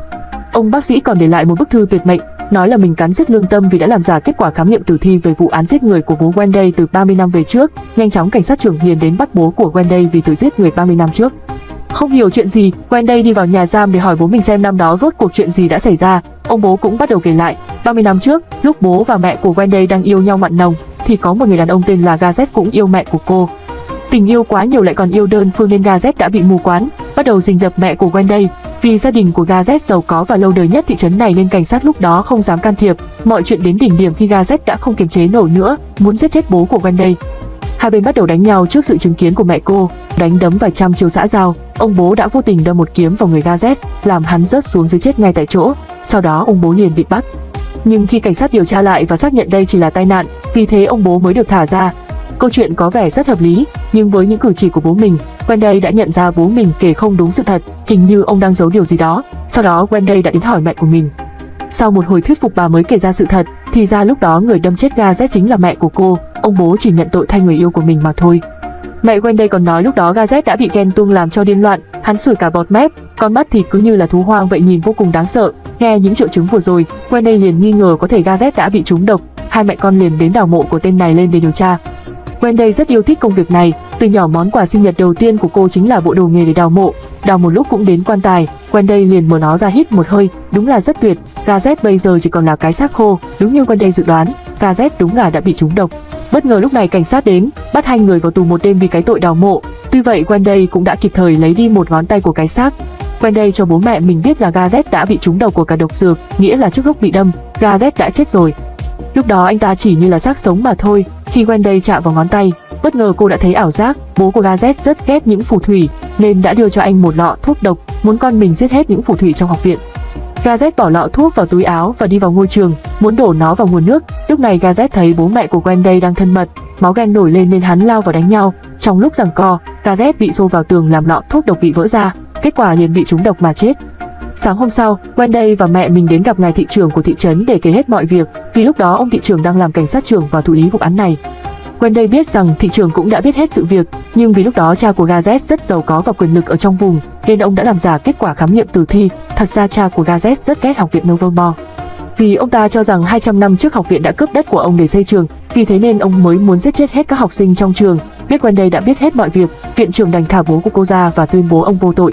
Ông bác sĩ còn để lại một bức thư tuyệt mệnh, nói là mình cắn rứt lương tâm vì đã làm giả kết quả khám nghiệm tử thi về vụ án giết người của bố Wendy từ 30 năm về trước. Nhanh chóng cảnh sát trưởng liền đến bắt bố của Wendy vì tự giết người 30 năm trước. Không hiểu chuyện gì, Wendy đi vào nhà giam để hỏi bố mình xem năm đó rốt cuộc chuyện gì đã xảy ra. Ông bố cũng bắt đầu kể lại, 30 năm trước, lúc bố và mẹ của Wendy đang yêu nhau mặn nồng, thì có một người đàn ông tên là Gazette cũng yêu mẹ của cô. Tình yêu quá nhiều lại còn yêu đơn phương nên Gazette đã bị mù quáng, bắt đầu rình rập mẹ của Wendy. Vì gia đình của Gazette giàu có và lâu đời nhất thị trấn này nên cảnh sát lúc đó không dám can thiệp. Mọi chuyện đến đỉnh điểm khi Gazette đã không kiềm chế nổi nữa, muốn giết chết bố của Wendy. Hai bên bắt đầu đánh nhau trước sự chứng kiến của mẹ cô, đánh đấm vài trăm chiêu xã giao. Ông bố đã vô tình đâm một kiếm vào người Gazette, làm hắn rớt xuống dưới chết ngay tại chỗ. Sau đó ông bố liền bị bắt. Nhưng khi cảnh sát điều tra lại và xác nhận đây chỉ là tai nạn, vì thế ông bố mới được thả ra. Câu chuyện có vẻ rất hợp lý, nhưng với những cử chỉ của bố mình, Wendy đã nhận ra bố mình kể không đúng sự thật, hình như ông đang giấu điều gì đó. Sau đó Wendy đã đến hỏi mẹ của mình. Sau một hồi thuyết phục bà mới kể ra sự thật, thì ra lúc đó người đâm chết Gazette chính là mẹ của cô, ông bố chỉ nhận tội thay người yêu của mình mà thôi. Mẹ Wendy còn nói lúc đó Gazette đã bị ghen tuông làm cho điên loạn, hắn sủi cả bọt mép, con mắt thì cứ như là thú hoang vậy nhìn vô cùng đáng sợ. Nghe những triệu chứng vừa rồi, Wendy liền nghi ngờ có thể Gazette đã bị trúng độc, hai mẹ con liền đến đào mộ của tên này lên để điều tra. Wendy rất yêu thích công việc này, từ nhỏ món quà sinh nhật đầu tiên của cô chính là bộ đồ nghề để đào mộ, đào một lúc cũng đến quan tài, Wendy liền mở nó ra hít một hơi, đúng là rất tuyệt, Gazette bây giờ chỉ còn là cái xác khô, đúng như Wendy dự đoán, Gazette đúng là đã bị trúng độc. Bất ngờ lúc này cảnh sát đến, bắt hai người vào tù một đêm vì cái tội đào mộ. Tuy vậy Wendy cũng đã kịp thời lấy đi một ngón tay của cái xác. Wendy cho bố mẹ mình biết là Gazette đã bị trúng độc của cả độc dược, nghĩa là trước lúc bị đâm, Gazette đã chết rồi. Lúc đó anh ta chỉ như là xác sống mà thôi. Khi Wendy chạm vào ngón tay, bất ngờ cô đã thấy ảo giác. Bố của Gazette rất ghét những phù thủy, nên đã đưa cho anh một lọ thuốc độc, muốn con mình giết hết những phù thủy trong học viện. Gazette bỏ lọ thuốc vào túi áo và đi vào ngôi trường, muốn đổ nó vào nguồn nước. Lúc này Gazette thấy bố mẹ của Wendy đang thân mật, máu ghen nổi lên nên hắn lao vào đánh nhau. Trong lúc giằng co, Gazette bị xô vào tường làm lọ thuốc độc bị vỡ ra, kết quả liền bị trúng độc mà chết. Sáng hôm sau, Wendy và mẹ mình đến gặp ngài thị trưởng của thị trấn để kể hết mọi việc, vì lúc đó ông thị trưởng đang làm cảnh sát trưởng và thụ lý vụ án này. Wendy biết rằng thị trưởng cũng đã biết hết sự việc, nhưng vì lúc đó cha của Gazette rất giàu có và quyền lực ở trong vùng, nên ông đã làm giả kết quả khám nghiệm tử thi. Thật ra cha của Gazette rất ghét học viện Novomore. Vì ông ta cho rằng 200 năm trước học viện đã cướp đất của ông để xây trường, vì thế nên ông mới muốn giết chết hết các học sinh trong trường. Biết Wendy đã biết hết mọi việc, viện trưởng đành thả bố của cô ra và tuyên bố ông vô tội.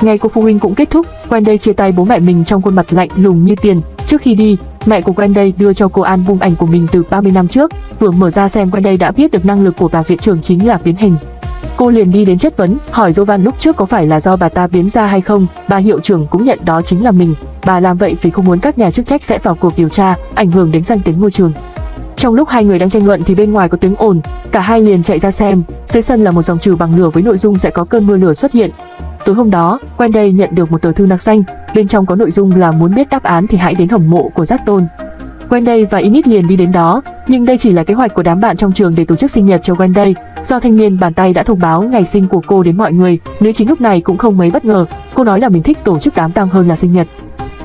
Ngày của phụ huynh cũng kết thúc, Wendy chia tay bố mẹ mình trong khuôn mặt lạnh lùng như tiền. Trước khi đi, mẹ của Wendy đưa cho cô album ảnh của mình từ 30 năm trước, vừa mở ra xem Wendy đã biết được năng lực của bà viện trưởng chính là biến hình. Cô liền đi đến chất vấn, hỏi Jovan lúc trước có phải là do bà ta biến ra hay không, bà hiệu trưởng cũng nhận đó chính là mình. Bà làm vậy vì không muốn các nhà chức trách sẽ vào cuộc điều tra, ảnh hưởng đến danh tiếng ngôi trường. Trong lúc hai người đang tranh luận thì bên ngoài có tiếng ồn, cả hai liền chạy ra xem. Dưới sân là một dòng trừ bằng lửa với nội dung sẽ có cơn mưa lửa xuất hiện. Tối hôm đó, Wendy nhận được một tờ thư nạc xanh, bên trong có nội dung là muốn biết đáp án thì hãy đến hầm mộ của Giác Tôn. Wendy và Init liền đi đến đó, nhưng đây chỉ là kế hoạch của đám bạn trong trường để tổ chức sinh nhật cho Wendy. Do thanh niên bàn tay đã thông báo ngày sinh của cô đến mọi người, nữ chính lúc này cũng không mấy bất ngờ. Cô nói là mình thích tổ chức đám tang hơn là sinh nhật.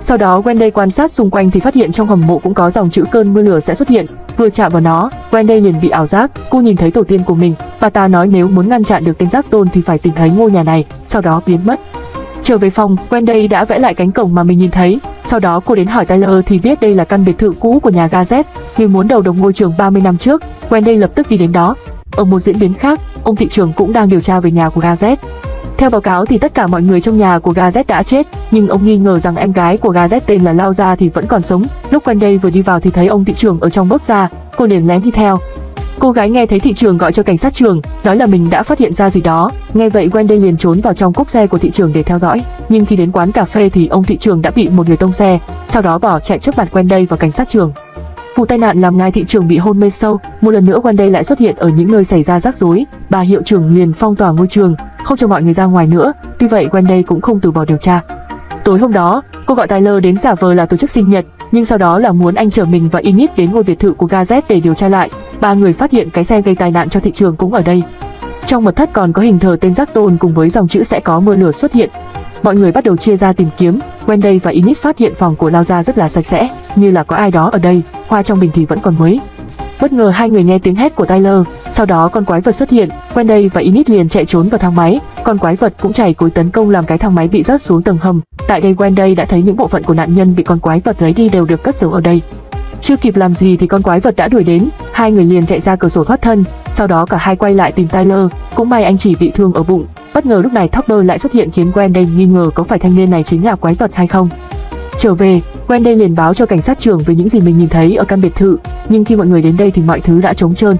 Sau đó Wendy quan sát xung quanh thì phát hiện trong hầm mộ cũng có dòng chữ cơn mưa lửa sẽ xuất hiện. Vừa chạm vào nó, Wendy liền bị ảo giác. Cô nhìn thấy tổ tiên của mình. Bà ta nói nếu muốn ngăn chặn được tên giác tôn thì phải tìm thấy ngôi nhà này, sau đó biến mất. Trở về phòng, Wendy đã vẽ lại cánh cổng mà mình nhìn thấy. Sau đó cô đến hỏi Tyler thì biết đây là căn biệt thự cũ của nhà Gazet, người muốn đầu đồng ngôi trường 30 năm trước. Wendy lập tức đi đến đó. Ở một diễn biến khác, ông thị trưởng cũng đang điều tra về nhà của Gazet. Theo báo cáo thì tất cả mọi người trong nhà của Gazet đã chết, nhưng ông nghi ngờ rằng em gái của Gazet tên là Lao Gia thì vẫn còn sống. Lúc Wendy vừa đi vào thì thấy ông thị trưởng ở trong bước ra, cô liền lén đi theo. Cô gái nghe thấy thị trường gọi cho cảnh sát trường, nói là mình đã phát hiện ra gì đó. Nghe vậy Wendy liền trốn vào trong cốp xe của thị trường để theo dõi. Nhưng khi đến quán cà phê thì ông thị trường đã bị một người tông xe, sau đó bỏ chạy trước mặt Wendy và cảnh sát trường. Vụ tai nạn làm ngài thị trường bị hôn mê sâu, một lần nữa Wendy lại xuất hiện ở những nơi xảy ra rắc rối. Bà hiệu trưởng liền phong tỏa ngôi trường, không cho mọi người ra ngoài nữa. Tuy vậy Wendy cũng không từ bỏ điều tra. Tối hôm đó, cô gọi Tyler đến giả vờ là tổ chức sinh nhật, nhưng sau đó là muốn anh chở mình và Init đến ngôi biệt thự của Gazette để điều tra lại. Ba người phát hiện cái xe gây tai nạn cho thị trường cũng ở đây. Trong mật thất còn có hình thờ tên giác tôn cùng với dòng chữ sẽ có mưa lửa xuất hiện. Mọi người bắt đầu chia ra tìm kiếm. Wendy và Init phát hiện phòng của Lao Gia rất là sạch sẽ, như là có ai đó ở đây. Hoa trong bình thì vẫn còn mới. Bất ngờ hai người nghe tiếng hét của Tyler, sau đó con quái vật xuất hiện, Wendy và Init liền chạy trốn vào thang máy, con quái vật cũng chảy cối tấn công làm cái thang máy bị rớt xuống tầng hầm. Tại đây Wendy đã thấy những bộ phận của nạn nhân bị con quái vật lấy đi đều được cất giấu ở đây. Chưa kịp làm gì thì con quái vật đã đuổi đến, hai người liền chạy ra cửa sổ thoát thân, sau đó cả hai quay lại tìm Tyler, cũng may anh chỉ bị thương ở bụng. Bất ngờ lúc này Topper lại xuất hiện khiến Wendy nghi ngờ có phải thanh niên này chính là quái vật hay không. Trở về, Wendy liền báo cho cảnh sát trưởng về những gì mình nhìn thấy ở căn biệt thự, nhưng khi mọi người đến đây thì mọi thứ đã trống trơn.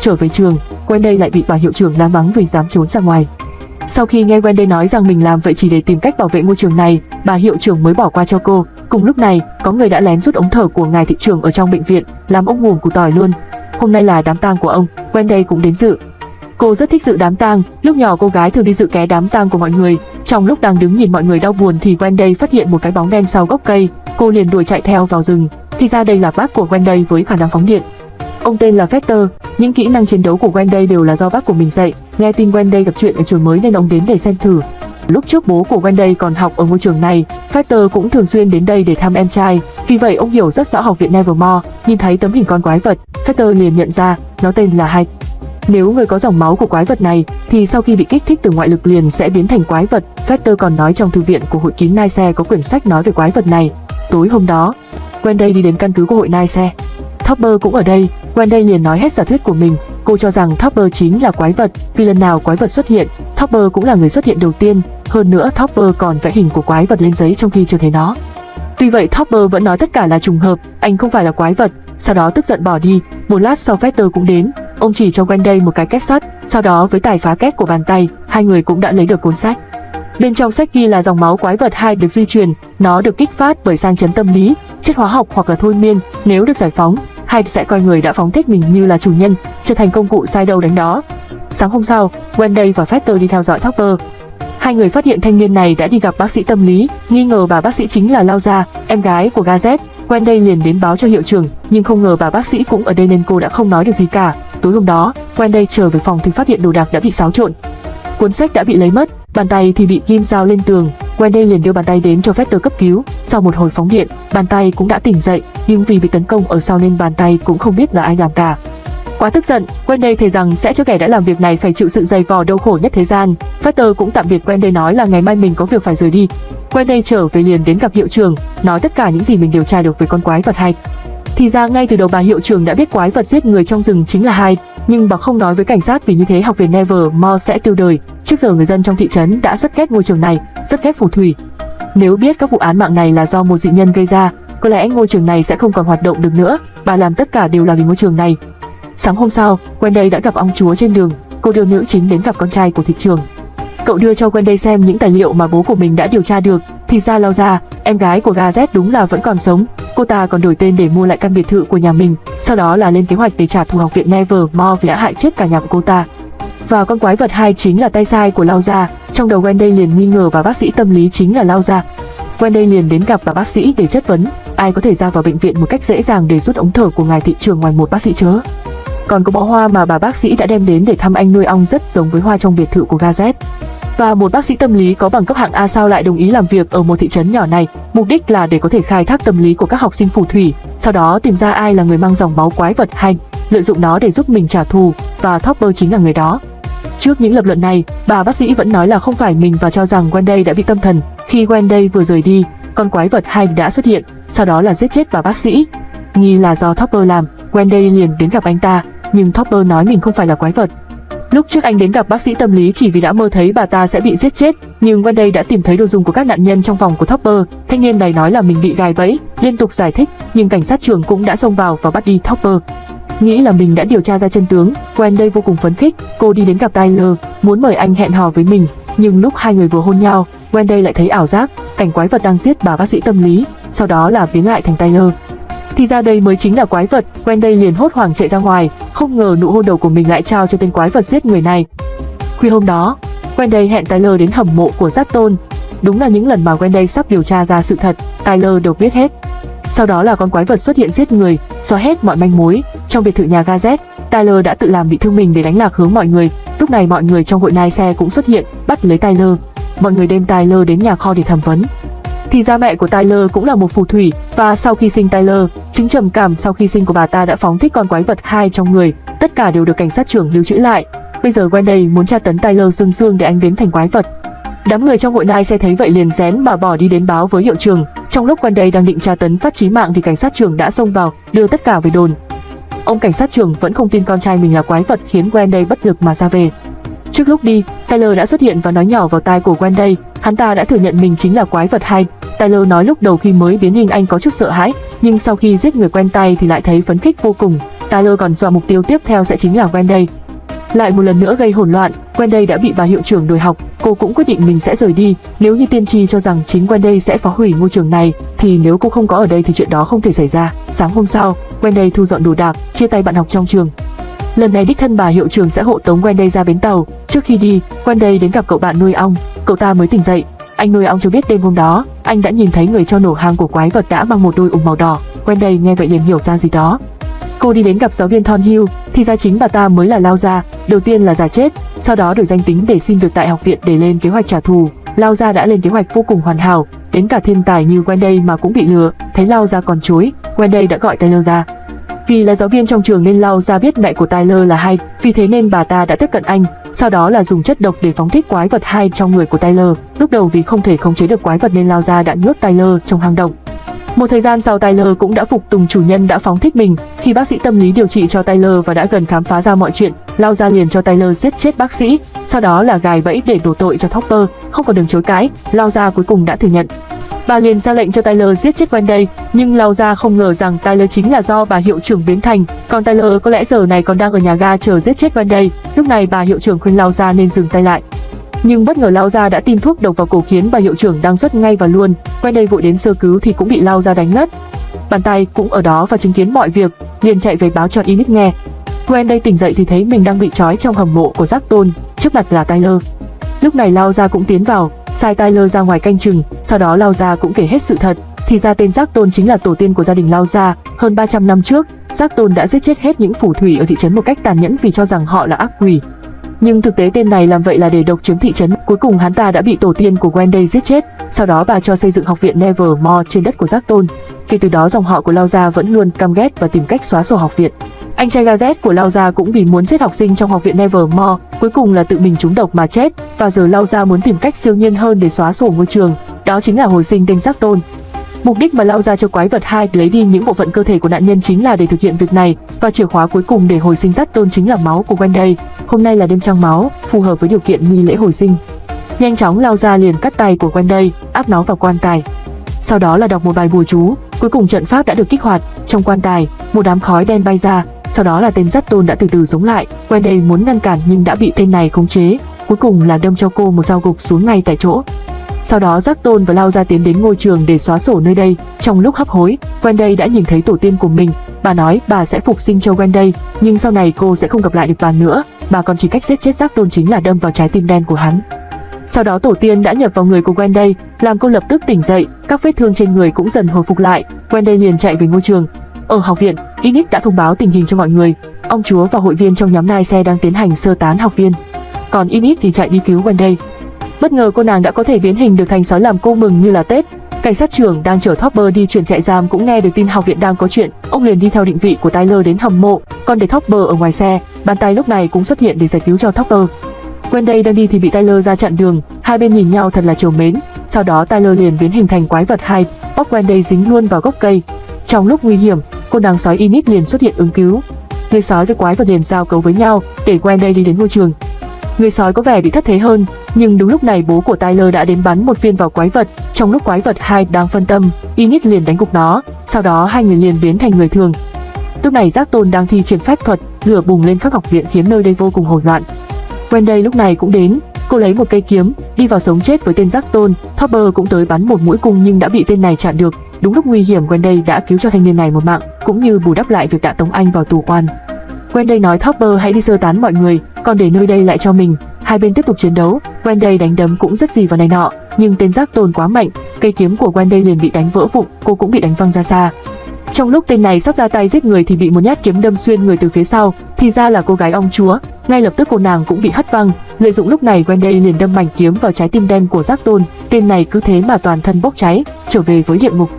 Trở về trường, Wendy lại bị bà hiệu trưởng la mắng vì dám trốn ra ngoài. Sau khi nghe Wendy nói rằng mình làm vậy chỉ để tìm cách bảo vệ ngôi trường này, bà hiệu trưởng mới bỏ qua cho cô. Cùng lúc này, có người đã lén rút ống thở của ngài thị trưởng ở trong bệnh viện, làm ông ngùm củ tỏi luôn. Hôm nay là đám tang của ông, Wendy cũng đến dự. Cô rất thích dự đám tang, lúc nhỏ cô gái thường đi dự ké đám tang của mọi người. Trong lúc đang đứng nhìn mọi người đau buồn thì Wendy phát hiện một cái bóng đen sau gốc cây, cô liền đuổi chạy theo vào rừng. Thì ra đây là bác của Wendy với khả năng phóng điện. Ông tên là Fester, những kỹ năng chiến đấu của Wendy đều là do bác của mình dạy. Nghe tin Wendy gặp chuyện ở trường mới nên ông đến để xem thử. Lúc trước bố của Wendy còn học ở ngôi trường này, Fester cũng thường xuyên đến đây để thăm em trai. Vì vậy ông hiểu rất rõ học viện Nevermore, nhìn thấy tấm hình con quái vật, Fester liền nhận ra nó tên là Hạch. Nếu người có dòng máu của quái vật này thì sau khi bị kích thích từ ngoại lực liền sẽ biến thành quái vật. Fester còn nói trong thư viện của hội kín Nai Xe có quyển sách nói về quái vật này. Tối hôm đó, Wendy đi đến căn cứ của hội Nai Xe. Topper cũng ở đây, Wendy liền nói hết giả thuyết của mình. Cô cho rằng Topper chính là quái vật, vì lần nào quái vật xuất hiện, Topper cũng là người xuất hiện đầu tiên. Hơn nữa Topper còn vẽ hình của quái vật lên giấy trong khi chưa thấy nó. Tuy vậy Topper vẫn nói tất cả là trùng hợp, anh không phải là quái vật. Sau đó tức giận bỏ đi. Một lát sau Fester cũng đến, ông chỉ cho Wendy một cái két sắt. Sau đó với tài phá két của bàn tay, hai người cũng đã lấy được cuốn sách. Bên trong sách ghi là dòng máu quái vật hai được di truyền, nó được kích phát bởi sang chấn tâm lý, chất hóa học hoặc là thôi miên, nếu được giải phóng, Hyde sẽ coi người đã phóng thích mình như là chủ nhân, trở thành công cụ sai đầu đánh đó. Sáng hôm sau, Wendy và Fester đi theo dõi Topper. Hai người phát hiện thanh niên này đã đi gặp bác sĩ tâm lý, nghi ngờ bà bác sĩ chính là Lao Gia, em gái của Gazette. Wendy liền đến báo cho hiệu trưởng, nhưng không ngờ bà bác sĩ cũng ở đây nên cô đã không nói được gì cả. Tối hôm đó, Wendy trở về phòng thì phát hiện đồ đạc đã bị xáo trộn. Cuốn sách đã bị lấy mất, bàn tay thì bị ghim dao lên tường. Wendy liền đưa bàn tay đến cho Vector cấp cứu. Sau một hồi phóng điện, bàn tay cũng đã tỉnh dậy, nhưng vì bị tấn công ở sau nên bàn tay cũng không biết là ai làm cả. Quá tức giận, Wendy thề rằng sẽ cho kẻ đã làm việc này phải chịu sự dày vò đau khổ nhất thế gian. Vector cũng tạm biệt Wendy nói là ngày mai mình có việc phải rời đi. Wendy trở về liền đến gặp hiệu trưởng, nói tất cả những gì mình điều tra được về con quái vật hay. Thì ra ngay từ đầu bà hiệu trưởng đã biết quái vật giết người trong rừng chính là hai nhưng bà không nói với cảnh sát vì như thế học viện Nevermore sẽ tiêu đời. Trước giờ người dân trong thị trấn đã rất ghét ngôi trường này, rất ghét phù thủy. Nếu biết các vụ án mạng này là do một dị nhân gây ra, có lẽ ngôi trường này sẽ không còn hoạt động được nữa. Bà làm tất cả đều là vì ngôi trường này. Sáng hôm sau, Wendy đã gặp ông chúa trên đường. Cô đưa nữ chính đến gặp con trai của thị trường. Cậu đưa cho Wendy xem những tài liệu mà bố của mình đã điều tra được. Thì ra lao ra, em gái của Gazet đúng là vẫn còn sống. Cô ta còn đổi tên để mua lại căn biệt thự của nhà mình, sau đó là lên kế hoạch để trả thù học viện Nevermore vì đã hại chết cả nhà của cô ta. Và con quái vật hai chính là tay sai của Lao Gia, trong đầu Wendy liền nghi ngờ và bác sĩ tâm lý chính là Lao Gia. Wendy liền đến gặp bà bác sĩ để chất vấn, ai có thể ra vào bệnh viện một cách dễ dàng để rút ống thở của ngài thị trường ngoài một bác sĩ chớ. Còn có bó hoa mà bà bác sĩ đã đem đến để thăm anh nuôi ong rất giống với hoa trong biệt thự của Gazet. Và một bác sĩ tâm lý có bằng cấp hạng A sao lại đồng ý làm việc ở một thị trấn nhỏ này, mục đích là để có thể khai thác tâm lý của các học sinh phù thủy, sau đó tìm ra ai là người mang dòng máu quái vật hành, lợi dụng nó để giúp mình trả thù, và Topper chính là người đó. Trước những lập luận này, bà bác sĩ vẫn nói là không phải mình và cho rằng Wendy đã bị tâm thần. Khi Wendy vừa rời đi, con quái vật hành đã xuất hiện, sau đó là giết chết bà bác sĩ. Nghi là do Topper làm, Wendy liền đến gặp anh ta, nhưng Topper nói mình không phải là quái vật. Lúc trước anh đến gặp bác sĩ tâm lý chỉ vì đã mơ thấy bà ta sẽ bị giết chết, nhưng Wendy đã tìm thấy đồ dùng của các nạn nhân trong phòng của Topper. Thanh niên này nói là mình bị gài bẫy, liên tục giải thích, nhưng cảnh sát trưởng cũng đã xông vào và bắt đi Topper. Nghĩ là mình đã điều tra ra chân tướng, Wendy vô cùng phấn khích, cô đi đến gặp Tyler, muốn mời anh hẹn hò với mình, nhưng lúc hai người vừa hôn nhau, Wendy lại thấy ảo giác, cảnh quái vật đang giết bà bác sĩ tâm lý, sau đó là biến lại thành Tyler. Thì ra đây mới chính là quái vật, Wendy liền hốt hoảng chạy ra ngoài, không ngờ nụ hôn đầu của mình lại trao cho tên quái vật giết người này. Khuya hôm đó, Wendy hẹn Tyler đến hầm mộ của Giáp Tôn. Đúng là những lần mà Wendy sắp điều tra ra sự thật, Tyler đều biết hết. Sau đó là con quái vật xuất hiện giết người, xóa hết mọi manh mối. Trong biệt thự nhà Gaz. Tyler đã tự làm bị thương mình để đánh lạc hướng mọi người. Lúc này mọi người trong hội nai xe cũng xuất hiện, bắt lấy Tyler. Mọi người đem Tyler đến nhà kho để thẩm vấn. Thì ra mẹ của Tyler cũng là một phù thủy và sau khi sinh Tyler, chứng trầm cảm sau khi sinh của bà ta đã phóng thích con quái vật hai trong người. Tất cả đều được cảnh sát trưởng lưu trữ lại. Bây giờ Wendy muốn tra tấn Tyler xương xương để anh biến thành quái vật. Đám người trong hội nai xe thấy vậy liền rén mà bỏ đi đến báo với hiệu trưởng. Trong lúc Wendy đang định tra tấn phát chí mạng thì cảnh sát trưởng đã xông vào, đưa tất cả về đồn. Ông cảnh sát trưởng vẫn không tin con trai mình là quái vật khiến Wendy bất lực mà ra về. Trước lúc đi, Tyler đã xuất hiện và nói nhỏ vào tai của Wendy, hắn ta đã thừa nhận mình chính là quái vật hay. Tyler nói lúc đầu khi mới biến hình anh có chút sợ hãi, nhưng sau khi giết người quen tay thì lại thấy phấn khích vô cùng. Tyler còn dọa mục tiêu tiếp theo sẽ chính là Wendy. Lại một lần nữa gây hỗn loạn, Wendy đã bị bà hiệu trưởng đuổi học, cô cũng quyết định mình sẽ rời đi. Nếu như tiên tri cho rằng chính Wendy sẽ phá hủy ngôi trường này, thì nếu cô không có ở đây thì chuyện đó không thể xảy ra. Sáng hôm sau, Wendy thu dọn đồ đạc, chia tay bạn học trong trường. Lần này đích thân bà hiệu trưởng sẽ hộ tống Wendy ra bến tàu. Trước khi đi, Wendy đến gặp cậu bạn nuôi ong. Cậu ta mới tỉnh dậy. Anh nuôi ong cho biết đêm hôm đó, anh đã nhìn thấy người cho nổ hang của quái vật đã mang một đôi ủng màu đỏ. Wendy nghe vậy liền hiểu ra gì đó. Cô đi đến gặp giáo viên Thornhill, thì ra chính bà ta mới là Lao Gia. Đầu tiên là giả chết, sau đó đổi danh tính để xin việc tại học viện để lên kế hoạch trả thù. Lao Gia đã lên kế hoạch vô cùng hoàn hảo, đến cả thiên tài như Wendy mà cũng bị lừa. Thấy Lao Gia còn chối, Wendy đã gọi Taylor ra. Vì là giáo viên trong trường nên Lao ra biết mẹ của Tyler là hay, vì thế nên bà ta đã tiếp cận anh, sau đó là dùng chất độc để phóng thích quái vật hai trong người của Tyler. Lúc đầu vì không thể khống chế được quái vật nên Lao ra đã nhốt Tyler trong hang động. Một thời gian sau Tyler cũng đã phục tùng chủ nhân đã phóng thích mình. Khi bác sĩ tâm lý điều trị cho Tyler và đã gần khám phá ra mọi chuyện, Lao ra liền cho Tyler giết chết bác sĩ, sau đó là gài bẫy để đổ tội cho Topper. Không còn đường chối cãi, Lao ra cuối cùng đã thừa nhận. Bà liền ra lệnh cho Tyler giết chết Wendy, nhưng Lao Gia không ngờ rằng Tyler chính là do bà hiệu trưởng biến thành, còn Tyler có lẽ giờ này còn đang ở nhà ga chờ giết chết Wendy. Lúc này bà hiệu trưởng khuyên Lao Gia nên dừng tay lại. Nhưng bất ngờ Lao Gia đã tiêm thuốc độc vào cổ khiến bà hiệu trưởng đang xuất ngay và luôn. Wendy vội đến sơ cứu thì cũng bị Lao Gia đánh ngất. Bàn tay cũng ở đó và chứng kiến mọi việc, liền chạy về báo cho Init nghe. Wendy tỉnh dậy thì thấy mình đang bị trói trong hầm mộ của Giác Tôn, trước mặt là Tyler. Lúc này Lao Gia cũng tiến vào, sai Tyler ra ngoài canh chừng, sau đó Lao Gia cũng kể hết sự thật. Thì ra tên Giác Tôn chính là tổ tiên của gia đình Lao Gia, hơn 300 năm trước, Giác Tôn đã giết chết hết những phù thủy ở thị trấn một cách tàn nhẫn vì cho rằng họ là ác quỷ. Nhưng thực tế tên này làm vậy là để độc chiếm thị trấn. Cuối cùng hắn ta đã bị tổ tiên của Wendy giết chết. Sau đó bà cho xây dựng học viện Nevermore trên đất của Giác Tôn. Kể từ đó dòng họ của Lao Gia vẫn luôn căm ghét và tìm cách xóa sổ học viện. Anh trai Gazet của Lao Gia cũng vì muốn giết học sinh trong học viện Nevermore, cuối cùng là tự mình trúng độc mà chết. Và giờ Lao Gia muốn tìm cách siêu nhiên hơn để xóa sổ ngôi trường. Đó chính là hồi sinh tên Giác Tôn. Mục đích mà lao ra cho quái vật hai lấy đi những bộ phận cơ thể của nạn nhân chính là để thực hiện việc này và chìa khóa cuối cùng để hồi sinh dắt tôn chính là máu của Wendy. Hôm nay là đêm trăng máu, phù hợp với điều kiện nghi lễ hồi sinh. Nhanh chóng lao ra liền cắt tay của Wendy, áp nó vào quan tài. Sau đó là đọc một bài bùa chú, cuối cùng trận pháp đã được kích hoạt. Trong quan tài, một đám khói đen bay ra, sau đó là tên dắt tôn đã từ từ sống lại. Wendy muốn ngăn cản nhưng đã bị tên này khống chế, cuối cùng là đâm cho cô một dao gục xuống ngay tại chỗ. Sau đó Giác Tôn và Lao ra tiến đến ngôi trường để xóa sổ nơi đây. Trong lúc hấp hối, Wendy đã nhìn thấy tổ tiên của mình. Bà nói bà sẽ phục sinh cho Wendy, nhưng sau này cô sẽ không gặp lại được bà nữa. Bà còn chỉ cách giết chết Giác Tôn chính là đâm vào trái tim đen của hắn. Sau đó tổ tiên đã nhập vào người của Wendy, làm cô lập tức tỉnh dậy, các vết thương trên người cũng dần hồi phục lại. Wendy liền chạy về ngôi trường. Ở học viện, Inix đã thông báo tình hình cho mọi người. Ông chúa và hội viên trong nhóm nai xe đang tiến hành sơ tán học viên. Còn Inix thì chạy đi cứu Wendy. Bất ngờ cô nàng đã có thể biến hình được thành sói làm cô mừng như là Tết. Cảnh sát trưởng đang chở Topper đi chuyển trại giam cũng nghe được tin học viện đang có chuyện, ông liền đi theo định vị của Tyler đến hầm mộ, còn để Topper ở ngoài xe, bàn tay lúc này cũng xuất hiện để giải cứu cho Topper. Wendy đang đi thì bị Tyler ra chặn đường, hai bên nhìn nhau thật là chiều mến. Sau đó Tyler liền biến hình thành quái vật hai, bóc Wendy dính luôn vào gốc cây. Trong lúc nguy hiểm, cô nàng sói Init liền xuất hiện ứng cứu. Người sói với quái vật liền giao cấu với nhau để Wendy đi đến ngôi trường. Người sói có vẻ bị thất thế hơn, nhưng đúng lúc này bố của Tyler đã đến bắn một viên vào quái vật. Trong lúc quái vật hai đang phân tâm, Init liền đánh gục nó, sau đó hai người liền biến thành người thường. Lúc này Giác Tôn đang thi triển phép thuật, lửa bùng lên khắp học viện khiến nơi đây vô cùng hỗn loạn. Wendy lúc này cũng đến, cô lấy một cây kiếm, đi vào sống chết với tên Giác Tôn. Topper cũng tới bắn một mũi cung nhưng đã bị tên này chặn được. Đúng lúc nguy hiểm Wendy đã cứu cho thanh niên này một mạng, cũng như bù đắp lại việc đã tống anh vào tù quan. Wendy nói Topper hãy đi sơ tán mọi người, còn để nơi đây lại cho mình. Hai bên tiếp tục chiến đấu, Wendy đánh đấm cũng rất gì vào này nọ, nhưng tên giác tôn quá mạnh, cây kiếm của Wendy liền bị đánh vỡ vụn, cô cũng bị đánh văng ra xa. Trong lúc tên này sắp ra tay giết người thì bị một nhát kiếm đâm xuyên người từ phía sau, thì ra là cô gái ông chúa. Ngay lập tức cô nàng cũng bị hất văng. Lợi dụng lúc này Wendy liền đâm mảnh kiếm vào trái tim đen của giác tôn. Tên này cứ thế mà toàn thân bốc cháy, trở về với địa ngục.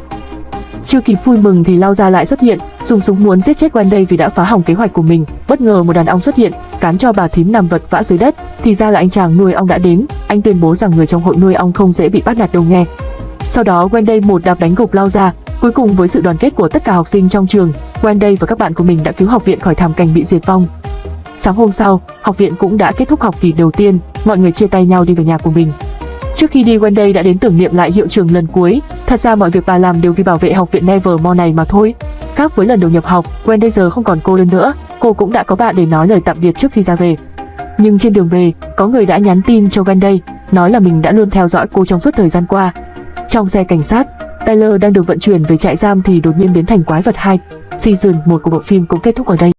Chưa kịp vui mừng thì Lao Gia lại xuất hiện, dùng súng muốn giết chết Wendy vì đã phá hỏng kế hoạch của mình. Bất ngờ một đàn ong xuất hiện, cán cho bà thím nằm vật vã dưới đất. Thì ra là anh chàng nuôi ong đã đến. Anh tuyên bố rằng người trong hội nuôi ong không dễ bị bắt nạt đâu nghe. Sau đó Wendy một đạp đánh gục Lao Gia. Cuối cùng với sự đoàn kết của tất cả học sinh trong trường, Wendy và các bạn của mình đã cứu học viện khỏi thảm cảnh bị diệt vong. Sáng hôm sau, học viện cũng đã kết thúc học kỳ đầu tiên, mọi người chia tay nhau đi về nhà của mình. Trước khi đi Wendy đã đến tưởng niệm lại hiệu trưởng lần cuối, thật ra mọi việc bà làm đều vì bảo vệ học viện Nevermore này mà thôi. Khác với lần đầu nhập học, Wendy giờ không còn cô đơn nữa, cô cũng đã có bạn để nói lời tạm biệt trước khi ra về. Nhưng trên đường về, có người đã nhắn tin cho Wendy, nói là mình đã luôn theo dõi cô trong suốt thời gian qua. Trong xe cảnh sát, Tyler đang được vận chuyển về trại giam thì đột nhiên biến thành quái vật 2. Season 1 của bộ phim cũng kết thúc ở đây.